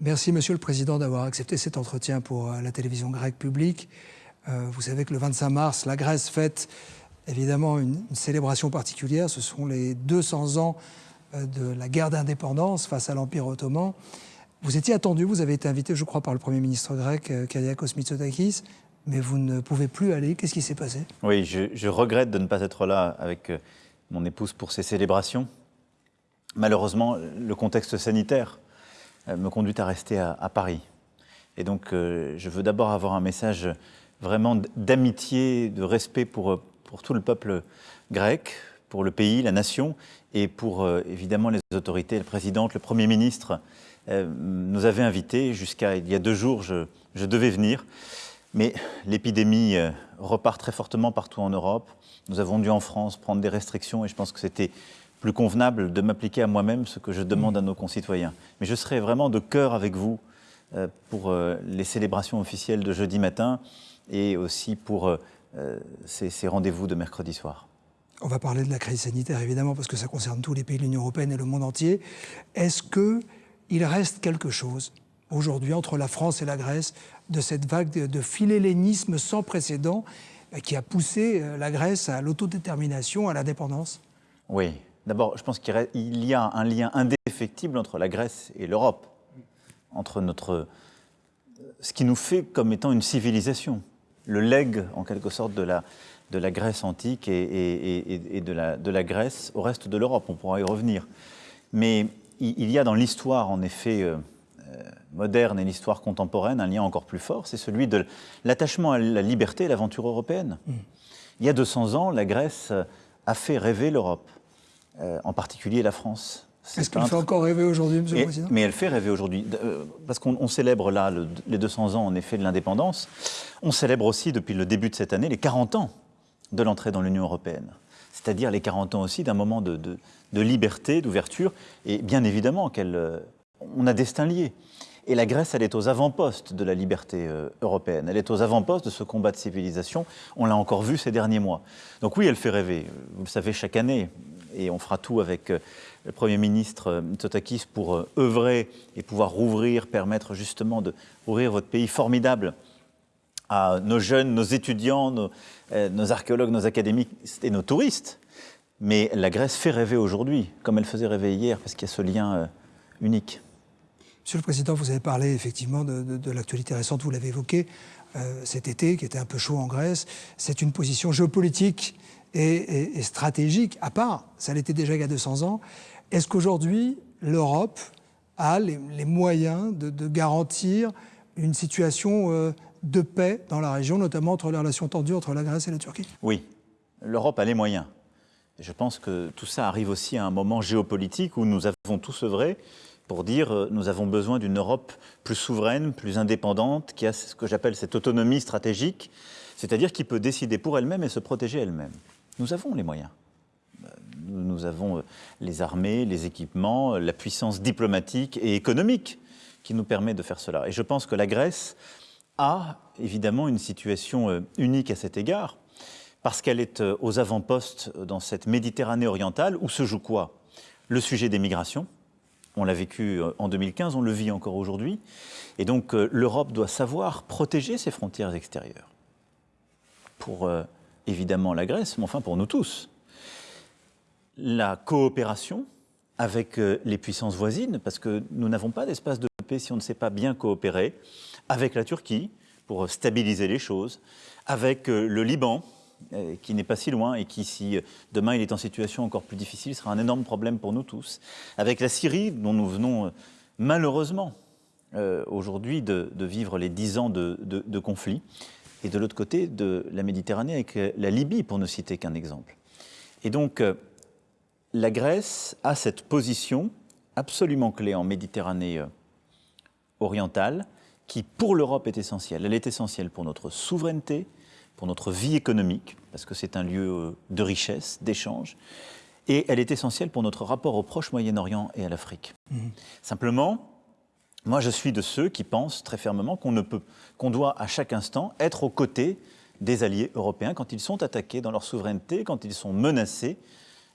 Merci, Monsieur le Président, d'avoir accepté cet entretien pour la télévision grecque publique. vous savez que le 25 mars, la Grèce fête évidemment une, célébration particulière. Ce sont les 200 ans de la guerre d'indépendance face à l'Empire ottoman. Vous étiez attendu, vous avez été invité, je crois, par le Premier ministre grec, Kyriakos Mitsotakis mais vous ne pouvez plus aller. Qu'est-ce qui s'est passé? Oui, je, regrette de ne pas être là avec euh, mon épouse pour ces célébrations. Malheureusement, le contexte sanitaire euh, me conduit à rester à, Paris. Et donc, euh, je veux d'abord avoir un message vraiment d'amitié, de respect pour, pour tout le peuple grec, pour le pays, la nation, et pour évidemment les autorités, le président, le Premier ministre nous avait invités. Jusqu'à il y a deux jours, je, je devais venir. Mais l'épidémie euh, repart très fortement partout en Europe. Nous avons dû en France prendre des restrictions et je pense que c'était plus convenable de m'appliquer à moi-même ce que je demande à nos concitoyens. Mais je serai vraiment de cœur avec vous euh, pour euh, les célébrations officielles de jeudi matin et aussi pour ces, rendez-vous de mercredi soir. On va parler de la crise sanitaire évidemment parce que ça concerne tous les pays de l'Union européenne et le monde entier. Est-ce qu'il reste quelque chose aujourd'hui entre la France et la Grèce de cette vague de, de philélénisme sans précédent euh, qui a poussé euh, la Grèce à l'autodétermination, à l'indépendance Oui. D'abord, je pense qu'il y a un lien indéfectible entre la Grèce et l'Europe, entre notre, ce qui nous fait comme étant une civilisation, le legs en quelque sorte de la, de la Grèce antique et, et, de, la, de, la, Grèce au reste de l'Europe. On pourra y revenir. Mais il y a dans l'histoire, en effet, euh, moderne et l'histoire contemporaine, un lien encore plus fort, c'est celui de l'attachement à la liberté et l'aventure européenne. Mm. Il y a 200 ans, la Grèce a fait rêver l'Europe, euh, en particulier la France. Est-ce qu'elle fait encore rêver aujourd'hui, Monsieur le Président? Mais elle fait rêver aujourd'hui, euh, parce qu'on célèbre là les 200 ans, en effet, de l'indépendance. On célèbre aussi, depuis le début de cette année, les 40 ans de l'entrée dans l'Union européenne. C'est-à-dire les 40 ans aussi d'un moment de, de liberté, d'ouverture, et bien évidemment qu'elle euh, on a destin lié. Et la Grèce, elle est aux avant-postes de la liberté européenne. Elle est aux avant-postes de ce combat de civilisation. On l'a encore vu ces derniers mois. Donc oui, elle fait rêver. Vous le savez, chaque année, et on fera tout avec euh, le Premier ministre euh, Mitsotakis pour œuvrer et pouvoir rouvrir, permettre justement de rouvrir votre pays formidable à nos jeunes, nos étudiants, nos, archéologues, nos académiques et nos touristes. Mais la Grèce fait rêver aujourd'hui, comme elle faisait rêver hier, parce qu'il y a ce lien unique. Monsieur le Président, vous avez parlé effectivement de, l'actualité récente, vous l'avez évoqué, euh, cet été qui était un peu chaud en Grèce. C'est une position géopolitique et, stratégique à part. Ça l'était déjà il y a 200 ans. Est-ce qu'aujourd'hui, l'Europe a les, moyens de, garantir une situation euh, de paix dans la région, notamment entre les relations tendues entre la Grèce et la Turquie? Oui, l'Europe a les moyens. Je pense que tout ça arrive aussi à un moment géopolitique où nous avons tous œuvré pour dire euh, nous avons besoin d'une Europe plus souveraine, plus indépendante, qui a ce que j'appelle cette autonomie stratégique, c'est-à-dire qui peut décider pour elle-même et se protéger elle-même. Nous avons les moyens. Euh, nous avons euh, les armées, les équipements, la puissance diplomatique et économique qui nous permet de faire cela. Et je pense que la Grèce a évidemment une situation unique à cet égard, parce qu'elle est aux avant-postes dans cette Méditerranée orientale où se joue quoi? Le sujet des migrations, on l'a vécu euh, en 2015, on le vit encore aujourd'hui. Et donc euh, l'Europe doit savoir protéger ses frontières extérieures. Pour euh, évidemment la Grèce, mais enfin pour nous tous. La coopération avec les puissances voisines, parce que nous n'avons pas d'espace de paix si on ne sait pas bien coopérer, avec la Turquie pour stabiliser les choses, avec le Liban euh, qui n'est pas si loin et qui, si euh, demain il est en situation encore plus difficile, sera un énorme problème pour nous tous. Avec la Syrie, dont nous venons euh, malheureusement aujourd'hui de, vivre les dix ans de conflit, et de l'autre côté de la Méditerranée avec la Libye, pour ne citer qu'un exemple. Et donc, la Grèce a cette position absolument clé en Méditerranée orientale, qui pour l'Europe est essentielle. Elle est essentielle pour notre souveraineté, pour notre vie économique, parce que c'est un lieu euh, de richesse, d'échange, et elle est essentielle pour notre rapport au Proche Moyen-Orient et à l'Afrique. Mhm. Simplement, moi je suis de ceux qui pensent très fermement qu'on ne peut, qu'on doit à chaque instant être aux côtés des alliés européens quand ils sont attaqués dans leur souveraineté, quand ils sont menacés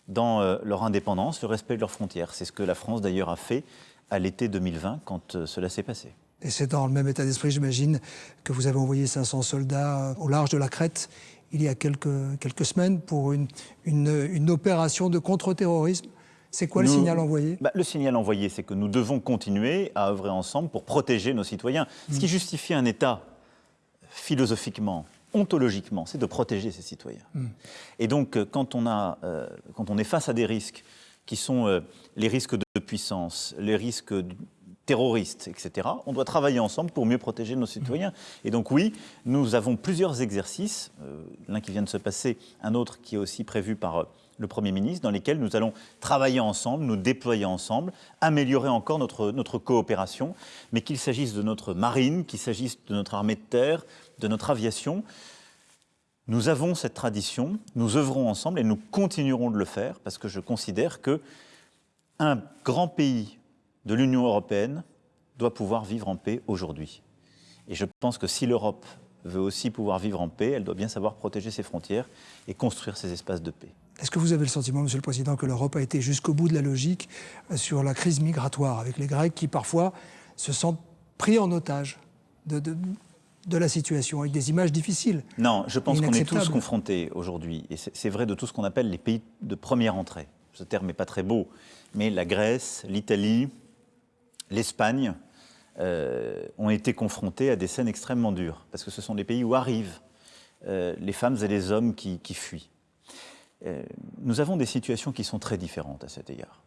dans euh, leur indépendance, le respect de leurs frontières. C'est ce que la France d'ailleurs a fait à l'été 2020 quand euh, cela s'est passé. Et c'est dans le même état d'esprit, j'imagine, que vous avez envoyé 500 soldats au large de la Crète il y a quelques, semaines pour une, opération de contre-terrorisme. C'est quoi le signal envoyé? Bah, Le signal envoyé, c'est que nous devons continuer à œuvrer ensemble pour protéger nos citoyens. Ce qui mm. justifie un État, philosophiquement, ontologiquement, c'est de protéger ses citoyens. Mm. Et donc, euh, quand on, a, euh, quand on est face à des risques qui sont euh, les risques de puissance, les risques terroristes, etc. On doit travailler ensemble pour mieux protéger nos citoyens. Et donc oui, nous avons plusieurs exercices, euh, l'un qui vient de se passer, un autre qui est aussi prévu par le Premier ministre, dans lesquels nous allons travailler ensemble, nous déployer ensemble, améliorer encore notre, notre coopération, mais qu'il s'agisse de notre marine, qu'il s'agisse de notre armée de terre, de notre aviation. Nous avons cette tradition, nous œuvrons ensemble et nous continuerons de le faire parce que je considère que un grand pays de l'Union européenne doit pouvoir vivre en paix aujourd'hui. Et je pense que si l'Europe veut aussi pouvoir vivre en paix, elle doit bien savoir protéger ses frontières et construire ses espaces de paix. Est-ce que vous avez le sentiment, Monsieur le Président, que l'Europe a été jusqu'au bout de la logique euh, sur la crise migratoire, avec les Grecs qui parfois se sentent pris en otage de, de, la situation, avec des images difficiles Non, je pense qu'on est tous confrontés aujourd'hui, et c'est vrai de tout ce qu'on appelle les pays de première entrée. Ce terme n'est pas très beau, mais la Grèce, l'Italie, l'Espagne euh, ont été confrontés à des scènes extrêmement dures, parce que ce sont des pays où arrivent euh, les femmes et les hommes qui, fuient. Euh, nous avons des situations qui sont très différentes à cet égard,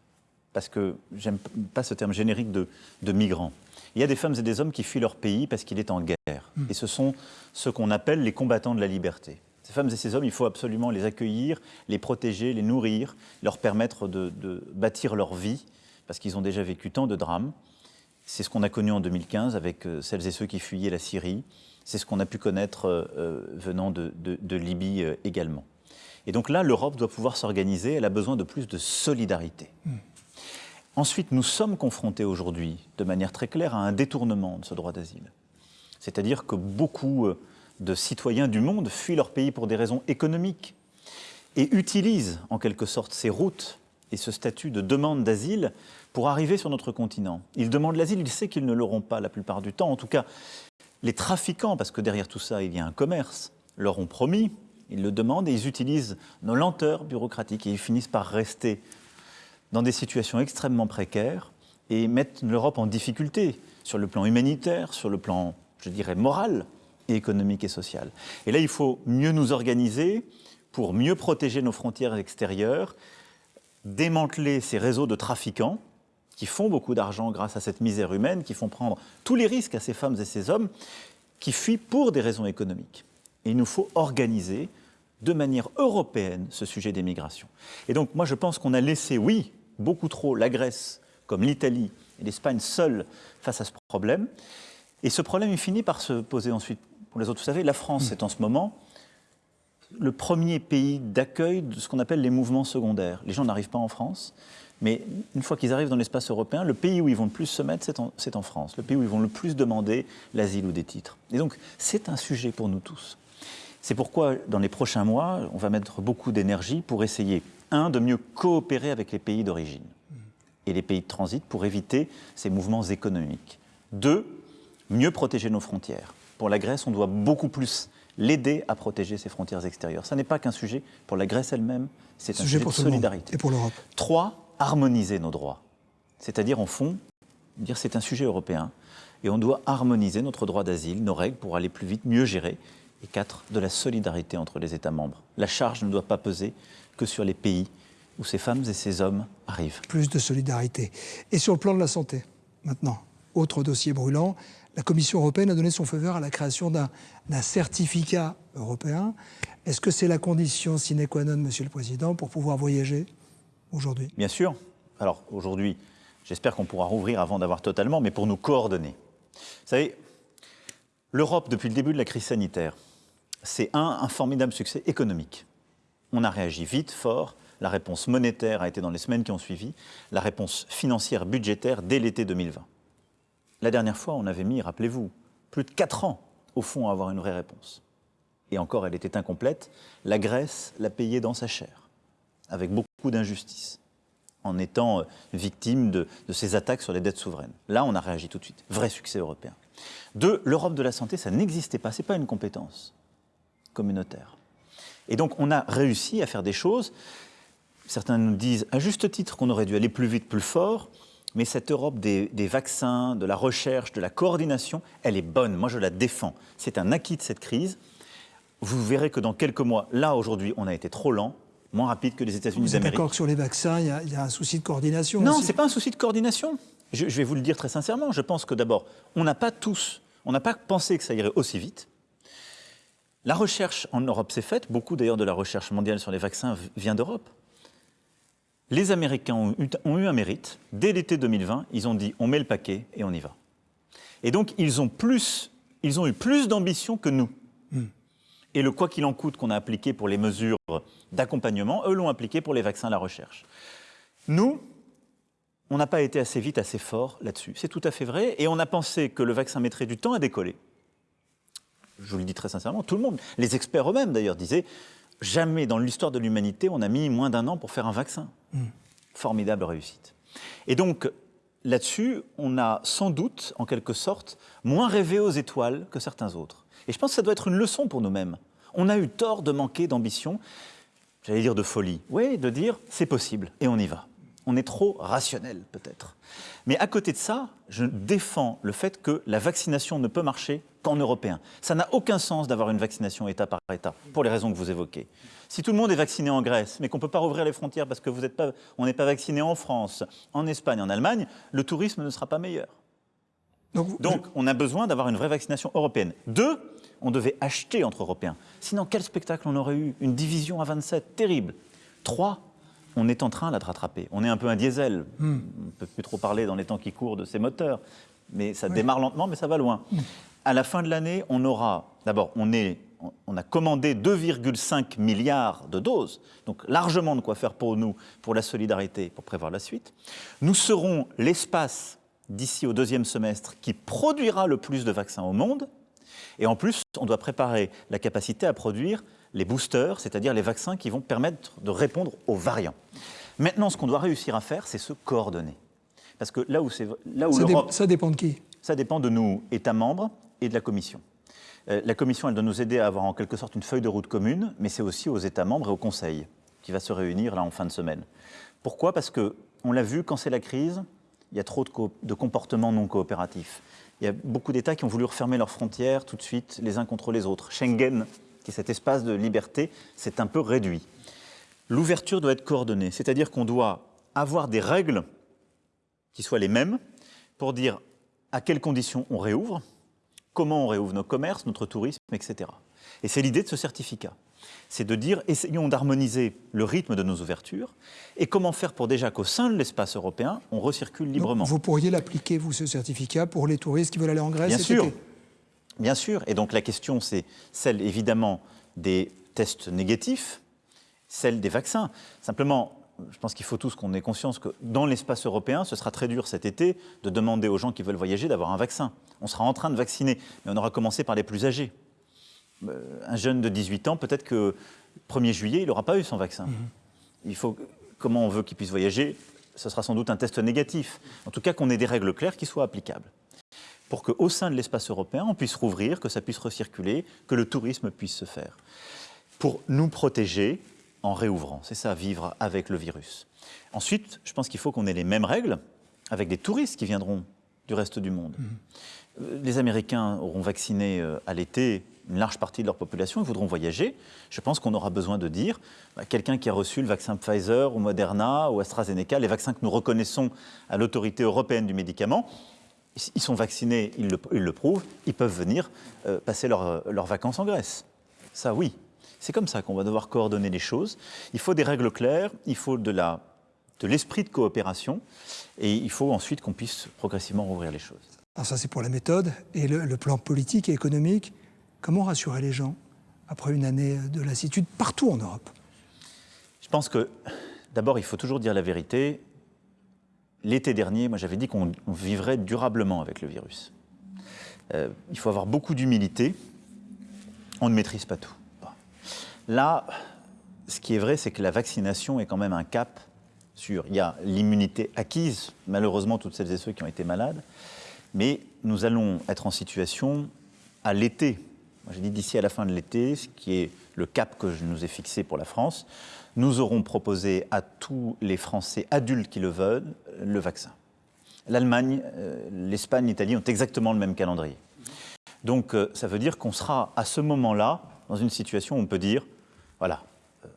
parce que j'aime pas ce terme générique de, migrants. Il y a des femmes et des hommes qui fuient leur pays parce qu'il est en guerre, hmm. et ce sont ce qu'on appelle les combattants de la liberté. Ces femmes et ces hommes, il faut absolument les accueillir, les protéger, les nourrir, leur permettre de, de bâtir leur vie, parce qu'ils ont déjà vécu tant de drames. C'est ce qu'on a connu en 2015 avec euh, celles et ceux qui fuyaient la Syrie. C'est ce qu'on a pu connaître euh, euh, venant de, Libye également. Et donc là, l'Europe doit pouvoir s'organiser. Elle a besoin de plus de solidarité. Hmm. Ensuite, nous sommes confrontés aujourd'hui, de manière très claire, à un détournement de ce droit d'asile. C'est-à-dire que beaucoup de citoyens du monde fuient leur pays pour des raisons économiques et utilisent en quelque sorte ces routes et ce statut de demande d'asile pour arriver sur notre continent. Ils demandent l'asile, ils savent qu'ils ne l'auront pas la plupart du temps. En tout cas, les trafiquants, parce que derrière tout ça, il y a un commerce, leur ont promis, ils le demandent et ils utilisent nos lenteurs bureaucratiques et ils finissent par rester dans des situations extrêmement précaires et mettent l'Europe en difficulté sur le plan humanitaire, sur le plan, je dirais, moral économique et social. Et là, il faut mieux nous organiser pour mieux protéger nos frontières extérieures, démanteler ces réseaux de trafiquants qui font beaucoup d'argent grâce à cette misère humaine, qui font prendre tous les risques à ces femmes et ces hommes qui fuient pour des raisons économiques. Et il nous faut organiser de manière européenne ce sujet des migrations. Et donc moi je pense qu'on a laissé, oui, beaucoup trop la Grèce, comme l'Italie et l'Espagne seules face à ce problème. Et ce problème, il finit par se poser ensuite pour les autres. Vous savez, la France est en ce moment le premier pays d'accueil de ce qu'on appelle les mouvements secondaires. Les gens n'arrivent pas en France. Mais une fois qu'ils arrivent dans l'espace européen, le pays où ils vont le plus se mettre, c'est en, France. Le pays où ils vont le plus demander l'asile ou des titres. Et donc, c'est un sujet pour nous tous. C'est pourquoi, dans les prochains mois, on va mettre beaucoup d'énergie pour essayer, un, de mieux coopérer avec les pays d'origine et les pays de transit pour éviter ces mouvements économiques. Deux, mieux protéger nos frontières. Pour la Grèce, on doit beaucoup plus l'aider à protéger ses frontières extérieures. Ce n'est pas qu'un sujet pour la Grèce elle-même, c'est un sujet, pour de solidarité. Et pour l'Europe. Trois, harmoniser nos droits. C'est-à-dire, en fond, dire c'est un sujet européen et on doit harmoniser notre droit d'asile, nos règles pour aller plus vite, mieux gérer. Et quatre, de la solidarité entre les États membres. La charge ne doit pas peser que sur les pays où ces femmes et ces hommes arrivent. Plus de solidarité. Et sur le plan de la santé, maintenant, autre dossier brûlant, la Commission européenne a donné son feu vert à la création d'un certificat européen. Est-ce que c'est la condition sine qua non, Monsieur le Président, pour pouvoir voyager aujourd'hui? Bien sûr. Alors aujourd'hui, j'espère qu'on pourra rouvrir avant d'avoir totalement, mais pour nous coordonner. Vous savez, l'Europe, depuis le début de la crise sanitaire, c'est un, formidable succès économique. On a réagi vite, fort. La réponse monétaire a été dans les semaines qui ont suivi. La réponse financière, budgétaire, dès l'été 2020. La dernière fois, on avait mis, rappelez-vous, plus de 4 ans, au fond, à avoir une vraie réponse. Et encore, elle était incomplète. La Grèce l'a payée dans sa chair, avec beaucoup d'injustice. en étant euh, victime de, ces attaques sur les dettes souveraines. Là, on a réagi tout de suite. Vrai succès européen. Deux, l'Europe de la santé, ça n'existait pas. Ce n'est pas une compétence communautaire. Et donc, on a réussi à faire des choses. Certains nous disent, à juste titre, qu'on aurait dû aller plus vite, plus fort. Mais cette Europe des, des, vaccins, de la recherche, de la coordination, elle est bonne. Moi, je la défends. C'est un acquis de cette crise. Vous verrez que dans quelques mois, là, aujourd'hui, on a été trop lent moins rapide que les États-Unis d'Amérique. d'accord que sur les vaccins, il y, a, un souci de coordination Non, ce n'est pas un souci de coordination. Je, vais vous le dire très sincèrement. Je pense que d'abord, on n'a pas tous, on n'a pas pensé que ça irait aussi vite. La recherche en Europe s'est faite. Beaucoup d'ailleurs de la recherche mondiale sur les vaccins vient d'Europe. Les Américains ont eu, ont eu, un mérite. Dès l'été 2020, ils ont dit on met le paquet et on y va. Et donc ils ont, plus, ils ont eu plus d'ambition que nous. Hmm et le quoi qu'il en coûte qu'on a appliqué pour les mesures d'accompagnement, eux l'ont appliqué pour les vaccins, la recherche. Nous, on n'a pas été assez vite, assez fort là-dessus. C'est tout à fait vrai. Et on a pensé que le vaccin mettrait du temps à décoller. Je vous le dis très sincèrement, tout le monde, les experts eux-mêmes d'ailleurs, disaient jamais dans l'histoire de l'humanité on a mis moins d'un an pour faire un vaccin. Hmm. Formidable réussite. Et donc, là-dessus, on a sans doute, en quelque sorte, moins rêvé aux étoiles que certains autres. Et je pense que ça doit être une leçon pour nous-mêmes. On a eu tort de manquer d'ambition, j'allais dire de folie, oui, de dire c'est possible et on y va. On est trop rationnel peut-être. Mais à côté de ça, je défends le fait que la vaccination ne peut marcher qu'en européen. Ça n'a aucun sens d'avoir une vaccination État par État, pour les raisons que vous évoquez. Si tout le monde est vacciné en Grèce, mais qu'on ne peut pas rouvrir les frontières parce que vous pas, on n'est pas vacciné en France, en Espagne, en Allemagne, le tourisme ne sera pas meilleur. Donc, on a besoin d'avoir une vraie vaccination européenne. Deux, on devait acheter entre Européens. Sinon, quel spectacle on aurait eu? Une division à 27, terrible. Trois, on est en train là, de rattraper. On est un peu un diesel. Hmm. On ne peut plus trop parler dans les temps qui courent de ces moteurs. Mais ça démarre lentement, mais ça va loin. Hmm. À la fin de l'année, on aura, d'abord, on, on a commandé 2,5 milliards de doses, donc largement de quoi faire pour nous, pour la solidarité, pour prévoir la suite. Nous serons l'espace d'ici au deuxième semestre qui produira le plus de vaccins au monde. Et en plus, on doit préparer la capacité à produire les boosters, c'est-à-dire les vaccins qui vont permettre de répondre aux variants. Maintenant, ce qu'on doit réussir à faire, c'est se coordonner. Parce que là où, là où ça, ça dépend de qui? Ça dépend de nous, États membres, et de la Commission. Euh, la Commission, elle doit nous aider à avoir en quelque sorte une feuille de route commune, mais c'est aussi aux États membres et au Conseil qui va se réunir là en fin de semaine. Pourquoi? Parce que on l'a vu, quand c'est la crise, il y a trop de, comportements non coopératifs. Il y a beaucoup d'États qui ont voulu refermer leurs frontières tout de suite, les uns contre les autres. Schengen, qui est cet espace de liberté, s'est un peu réduit. L'ouverture doit être coordonnée, c'est-à-dire qu'on doit avoir des règles qui soient les mêmes pour dire à quelles conditions on réouvre, comment on réouvre nos commerces, notre tourisme, etc. Et c'est l'idée de ce certificat c'est de dire essayons d'harmoniser le rythme de nos ouvertures et comment faire pour déjà qu'au sein de l'espace européen, on recircule librement. vous pourriez l'appliquer, vous, ce certificat, pour les touristes qui veulent aller en Grèce Bien sûr. Bien sûr. Et donc la question, c'est celle évidemment des tests négatifs, celle des vaccins. Simplement, je pense qu'il faut tous qu'on ait conscience que dans l'espace européen, ce sera très dur cet été de demander aux gens qui veulent voyager d'avoir un vaccin. On sera en train de vacciner, mais on aura commencé par les plus âgés. Euh, un jeune de 18 ans, peut-être que 1er juillet, il n'aura pas eu son vaccin. Mhm. Il faut, comment on veut qu'il puisse voyager Ce sera sans doute un test négatif. En tout cas, qu'on ait des règles claires qui soient applicables. Pour qu'au sein de l'espace européen, on puisse rouvrir, que ça puisse recirculer, que le tourisme puisse se faire. Pour nous protéger en réouvrant. C'est ça, vivre avec le virus. Ensuite, je pense qu'il faut qu'on ait les mêmes règles avec des touristes qui viendront du reste du monde. Mhm. Euh, les Américains auront vacciné euh, à l'été une large partie de leur population, ils voudront voyager. Je pense qu'on aura besoin de dire, bah, quelqu'un qui a reçu le vaccin Pfizer ou Moderna ou AstraZeneca, les vaccins que nous reconnaissons à l'autorité européenne du médicament, ils sont vaccinés, ils le, prouvent, ils peuvent venir euh, passer leurs vacances en Grèce. Ça, oui. C'est comme ça qu'on va devoir coordonner les choses. Il faut des règles claires, il faut de l'esprit de, de coopération, et il faut ensuite qu'on puisse progressivement rouvrir les choses. Alors ça, c'est pour la méthode. Et le plan politique et économique Comment rassurer les gens après une année de lassitude partout en Europe? Je pense que d'abord, il faut toujours dire la vérité. L'été dernier, moi j'avais dit qu'on vivrait durablement avec le virus. Euh, il faut avoir beaucoup d'humilité. On ne maîtrise pas tout. Là, ce qui est vrai, c'est que la vaccination est quand même un cap sûr. Il y a l'immunité acquise, malheureusement, toutes celles et ceux qui ont été malades. Mais nous allons être en situation à l'été, j'ai dit d'ici à la fin de l'été, ce qui est le cap que je nous ai fixé pour la France, nous aurons proposé à tous les Français adultes qui le veulent le vaccin. L'Allemagne, euh, l'Espagne, l'Italie ont exactement le même calendrier. Donc euh, ça veut dire qu'on sera à ce moment-là dans une situation où on peut dire, voilà, euh,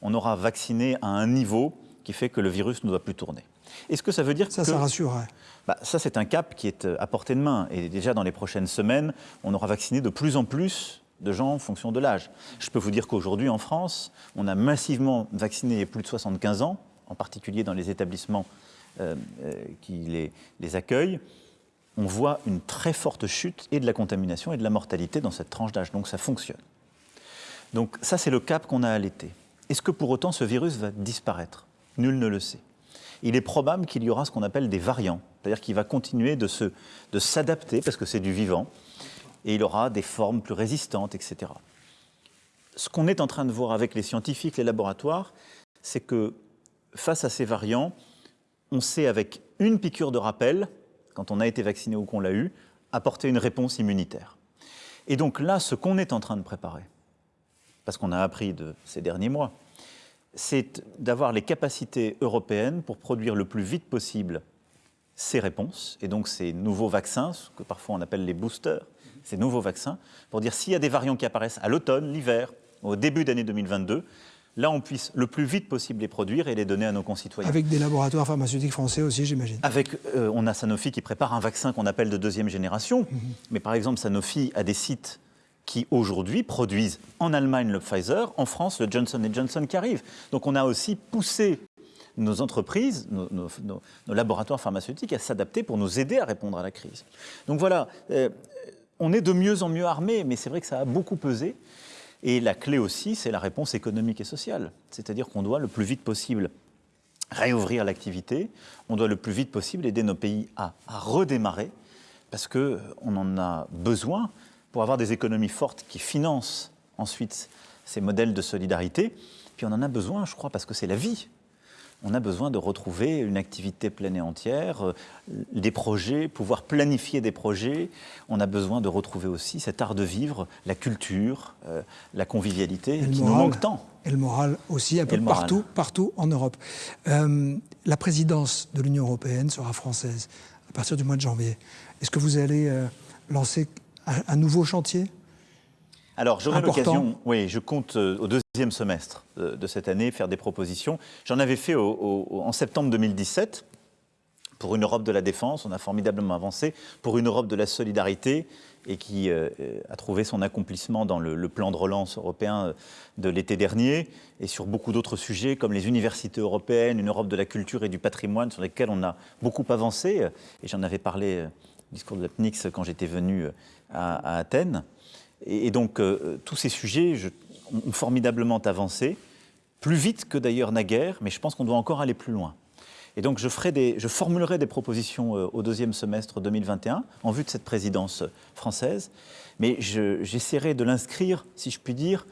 on aura vacciné à un niveau qui fait que le virus ne doit plus tourner. Est-ce que ça veut dire ça, que... Ça, rassurerait. Bah, ça, c'est un cap qui est à portée de main. Et déjà, dans les prochaines semaines, on aura vacciné de plus en plus de gens en fonction de l'âge. Je peux vous dire qu'aujourd'hui, en France, on a massivement vacciné les plus de 75 ans, en particulier dans les établissements euh, euh, qui les, accueillent. On voit une très forte chute et de la contamination et de la mortalité dans cette tranche d'âge. Donc ça fonctionne. Donc ça, c'est le cap qu'on a à l'été. Est-ce que pour autant ce virus va disparaître? Nul ne le sait. Il est probable qu'il y aura ce qu'on appelle des variants, c'est-à-dire qu'il va continuer de s'adapter, de parce que c'est du vivant, et il aura des formes plus résistantes, etc. Ce qu'on est en train de voir avec les scientifiques, les laboratoires, c'est que face à ces variants, on sait avec une piqûre de rappel, quand on a été vacciné ou qu'on l'a eu, apporter une réponse immunitaire. Et donc là, ce qu'on est en train de préparer, parce qu'on a appris de ces derniers mois, c'est d'avoir les capacités européennes pour produire le plus vite possible ces réponses, et donc ces nouveaux vaccins, ce que parfois on appelle les boosters, ces nouveaux vaccins, pour dire s'il y a des variants qui apparaissent à l'automne, l'hiver, au début d'année 2022, là on puisse le plus vite possible les produire et les donner à nos concitoyens. Avec des laboratoires pharmaceutiques français aussi, j'imagine. Avec, euh, on a Sanofi qui prépare un vaccin qu'on appelle de deuxième génération, mhm. mais par exemple Sanofi a des sites qui aujourd'hui produisent en Allemagne le Pfizer, en France le Johnson Johnson qui arrive. Donc on a aussi poussé nos entreprises, nos, laboratoires pharmaceutiques à s'adapter pour nous aider à répondre à la crise. Donc voilà, euh, on est de mieux en mieux armé, mais c'est vrai que ça a beaucoup pesé. Et la clé aussi, c'est la réponse économique et sociale. C'est-à-dire qu'on doit le plus vite possible réouvrir l'activité, on doit le plus vite possible aider nos pays à, redémarrer, parce qu'on en a besoin pour avoir des économies fortes qui financent ensuite ces modèles de solidarité. Puis on en a besoin, je crois, parce que c'est la vie on a besoin de retrouver une activité pleine et entière, euh, des projets, pouvoir planifier des projets. On a besoin de retrouver aussi cet art de vivre, la culture, euh, la convivialité, qui nous manque tant. Et le moral aussi, un peu partout, partout en Europe. Euh, la présidence de l'Union européenne sera française à partir du mois de janvier. Est-ce que vous allez lancer un nouveau chantier? Alors, j'aurai l'occasion, oui, je compte euh, au deuxième semestre de, cette année faire des propositions. J'en avais fait en septembre 2017 pour une Europe de la défense, on a formidablement avancé, pour une Europe de la solidarité, et qui euh, a trouvé son accomplissement dans le, plan de relance européen euh, de l'été dernier, et sur beaucoup d'autres sujets comme les universités européennes, une Europe de la culture et du patrimoine, sur lesquels on a beaucoup avancé, et j'en avais parlé au discours de la PNIX quand j'étais venu à Athènes. Et, donc, euh, tous ces sujets ont formidablement avancé, plus vite que d'ailleurs naguère, mais je pense qu'on doit encore aller plus loin. Et donc, je, formulerai des propositions euh, au deuxième semestre 2021 en vue de cette présidence française, mais j'essaierai de l'inscrire, si je puis dire,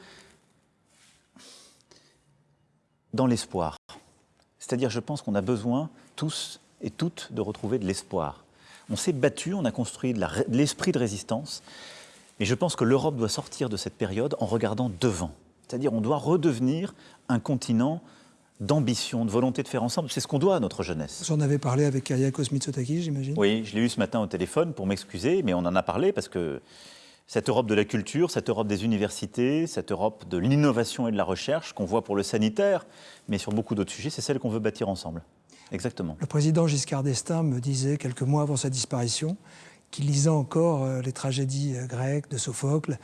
dans l'espoir. C'est-à-dire, je pense qu'on a besoin, tous et toutes, de retrouver de l'espoir. On s'est battu, on a construit de l'esprit de résistance, mais je pense que l'Europe doit sortir de cette période en regardant devant. C'est-à-dire on doit redevenir un continent d'ambition, de volonté de faire ensemble. C'est ce qu'on doit à notre jeunesse. Vous en avez parlé avec Kyriakos Mitsotakis, j'imagine Oui, je l'ai eu ce matin au téléphone pour m'excuser, mais on en a parlé parce que cette Europe de la culture, cette Europe des universités, cette Europe de l'innovation et de la recherche qu'on voit pour le sanitaire, mais sur beaucoup d'autres sujets, c'est celle qu'on veut bâtir ensemble. Exactement. Le président Giscard d'Estaing me disait quelques mois avant sa disparition qui lisait encore euh, les tragédies euh, grecques de Sophocle,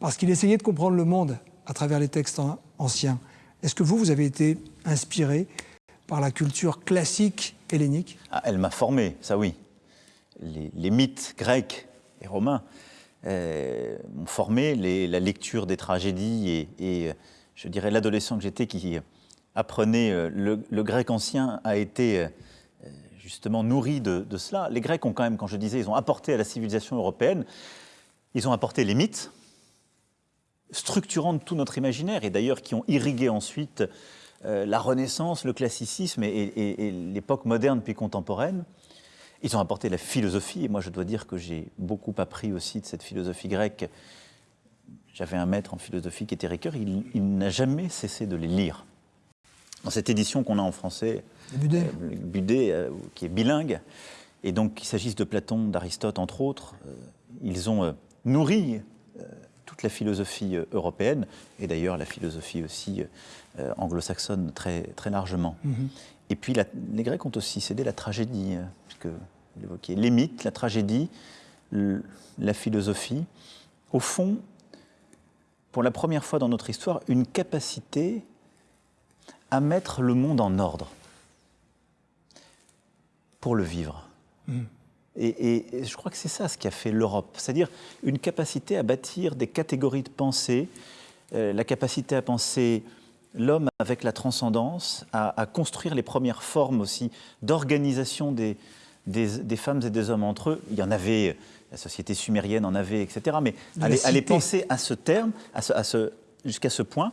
parce qu'il essayait de comprendre le monde à travers les textes anciens. Est-ce que vous, vous avez été inspiré par la culture classique hellénique? Ah, Elle m'a formé, ça oui. Les, mythes grecs et romains euh, m'ont formé, la lecture des tragédies et, je dirais l'adolescent que j'étais qui apprenait le, le, grec ancien a été justement nourri de, cela. Les Grecs ont quand même, quand je disais, ils ont apporté à la civilisation européenne, ils ont apporté les mythes, structurant tout notre imaginaire, et d'ailleurs qui ont irrigué ensuite euh, la Renaissance, le classicisme et, l'époque moderne puis contemporaine. Ils ont apporté la philosophie, et moi je dois dire que j'ai beaucoup appris aussi de cette philosophie grecque. J'avais un maître en philosophie qui était Ricoeur, il, il n'a jamais cessé de les lire. Dans cette édition qu'on a en français, Budet, euh, Budet euh, qui est bilingue, et donc qu'il s'agisse de Platon, d'Aristote, entre autres, ils ont nourri toute la philosophie européenne, et d'ailleurs la philosophie aussi euh, anglo-saxonne très, très largement. Mhm. Et puis les Grecs ont aussi cédé la tragédie, euh, puisque vous l'évoquiez, les mythes, la tragédie, la philosophie. Au fond, pour la première fois dans notre histoire, une capacité à mettre le monde en ordre pour le vivre. Mhm. Et, je crois que c'est ça ce qui a fait l'Europe, c'est-à-dire une capacité à bâtir des catégories de pensée, euh, la capacité à penser l'homme avec la transcendance, à, construire les premières formes aussi d'organisation des, des, femmes et des hommes entre eux. Il y en avait, la société sumérienne en avait, etc. Mais à les, penser à ce terme, à ce, jusqu'à ce point,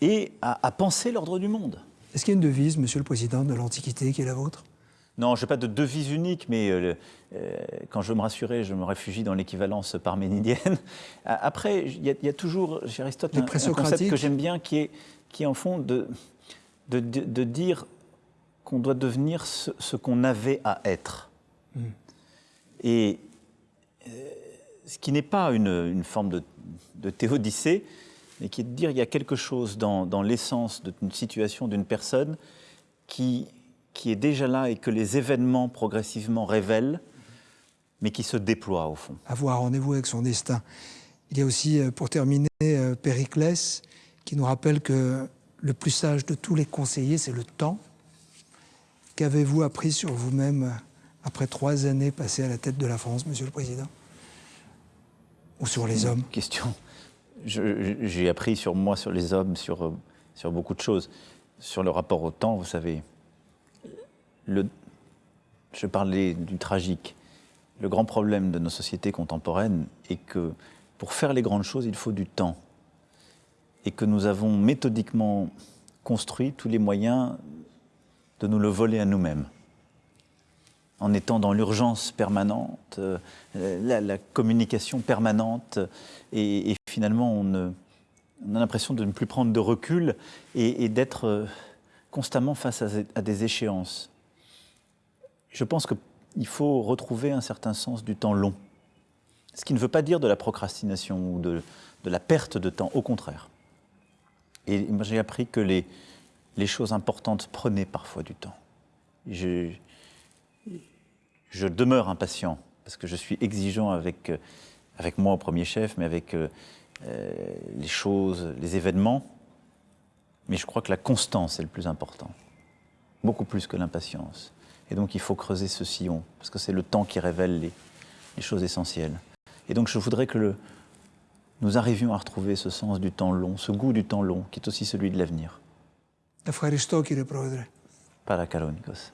et à, penser l'ordre du monde. Est-ce qu'il y a une devise, Monsieur le Président, de l'Antiquité qui est la vôtre? Non, je n'ai pas de devise unique, mais euh, euh, quand je veux me rassurer, je me réfugie dans l'équivalence parménidienne. Après, il y, a toujours chez Aristote un, un, concept que j'aime bien qui est, qui est en fond de, de, dire qu'on doit devenir ce, qu'on avait à être. Hmm. Et euh, ce qui n'est pas une, forme de, de, théodicée, mais qui est de dire qu'il y a quelque chose dans, dans l'essence d'une situation, d'une personne, qui, qui est déjà là et que les événements progressivement révèlent, mais qui se déploie au fond. Avoir rendez-vous avec son destin. Il y a aussi, euh, pour terminer, euh, Périclès, qui nous rappelle que le plus sage de tous les conseillers, c'est le temps. Qu'avez-vous appris sur vous-même après trois années passées à la tête de la France, Monsieur le Président? Ou sur les hommes? Question. J'ai appris sur moi, sur les hommes, sur, euh, sur beaucoup de choses. Sur le rapport au temps, vous savez, je parlais du tragique. Le grand problème de nos sociétés contemporaines est que pour faire les grandes choses, il faut du temps et que nous avons méthodiquement construit tous les moyens de nous le voler à nous-mêmes. En étant dans l'urgence permanente, euh, la, communication permanente, et, finalement on, a l'impression de ne plus prendre de recul et, d'être euh, constamment face à, des échéances. Je pense qu'il faut retrouver un certain sens du temps long. Ce qui ne veut pas dire de la procrastination ou de la perte de temps, au contraire. Et j'ai appris que les, choses importantes prenaient parfois du temps. Je, demeure impatient parce que je suis exigeant avec, avec moi au premier chef, mais avec euh, les choses, les événements. Mais je crois que la constance est le plus important, beaucoup plus que l'impatience. Et donc il faut creuser ce sillon, parce que c'est le temps qui révèle les, les choses essentielles. Et donc je voudrais que le, nous arrivions à retrouver ce sens du temps long, ce goût du temps long, qui est aussi celui de l'avenir. Ευχαριστώ κύριε Πρόεδρε. Παρακαλώ, Νίκος.